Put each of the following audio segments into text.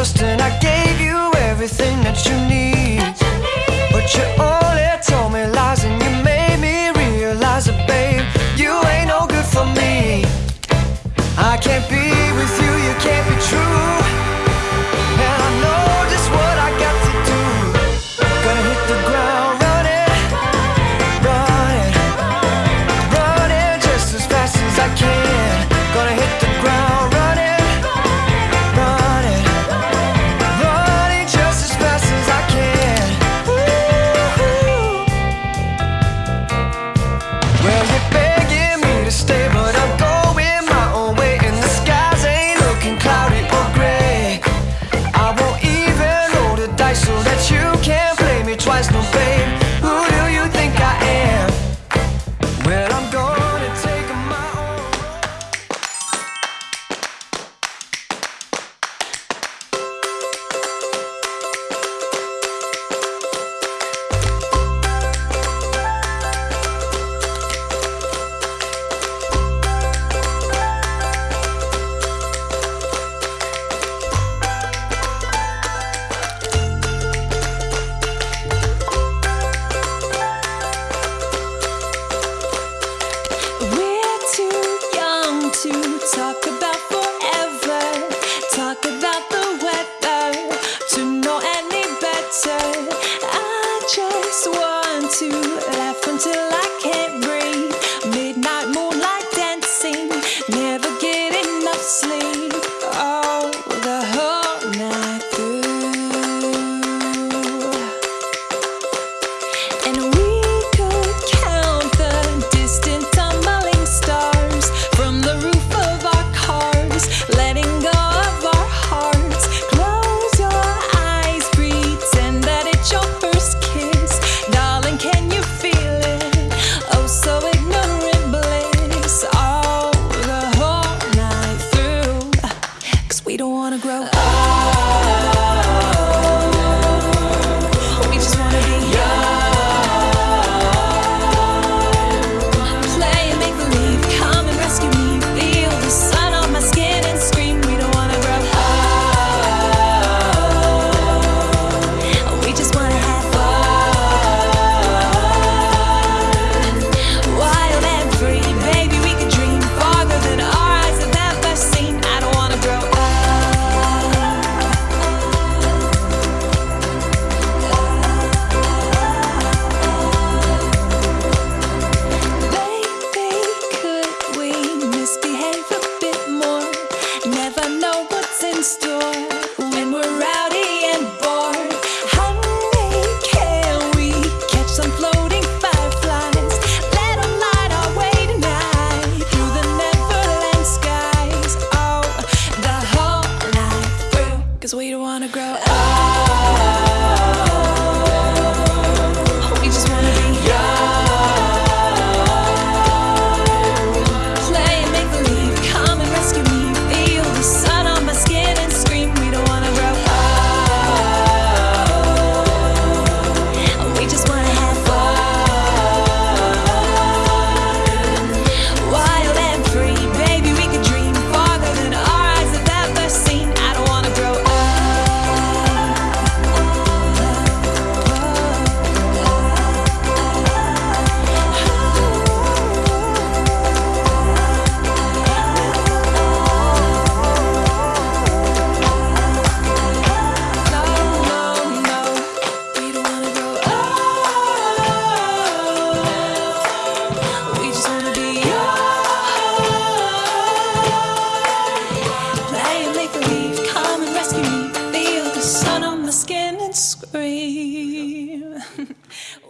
trust and I gave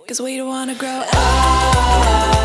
Cause we don't wanna grow up.